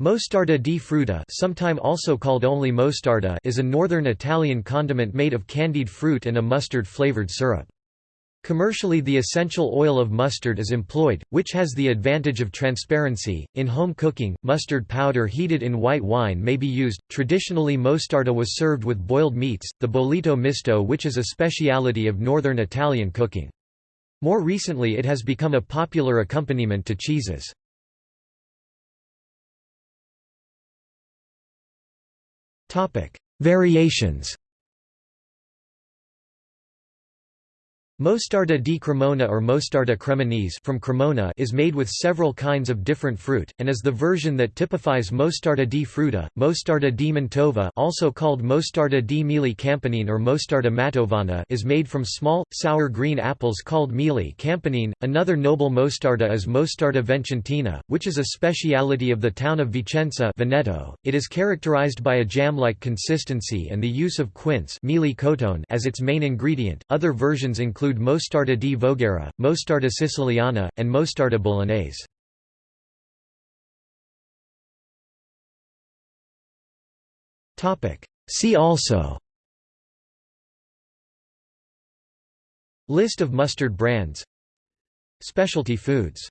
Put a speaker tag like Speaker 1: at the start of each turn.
Speaker 1: Mostarda di frutta sometime also called only mostarda is a northern Italian condiment made of candied fruit and a mustard-flavored syrup. Commercially the essential oil of mustard is employed, which has the advantage of transparency. In home cooking, mustard powder heated in white wine may be used. Traditionally mostarda was served with boiled meats, the bollito misto which is a speciality of northern Italian cooking. More recently it has become a popular accompaniment to cheeses. Variations Mostarda di Cremona or Mostarda cremonese from Cremona is made with several kinds of different fruit, and is the version that typifies Mostarda di frutta. Mostarda di Mantova also called Mostarda di Meli Campanine or Mostarda Mantovana is made from small, sour green apples called Meli Campanine. Another noble mostarda is Mostarda Vicentina, which is a speciality of the town of Vicenza Veneto. It is characterized by a jam-like consistency and the use of quince as its main ingredient. Other versions include include Mostarda di Voghera, Mostarda Siciliana, and Mostarda Bolognese. See also List of mustard brands Specialty foods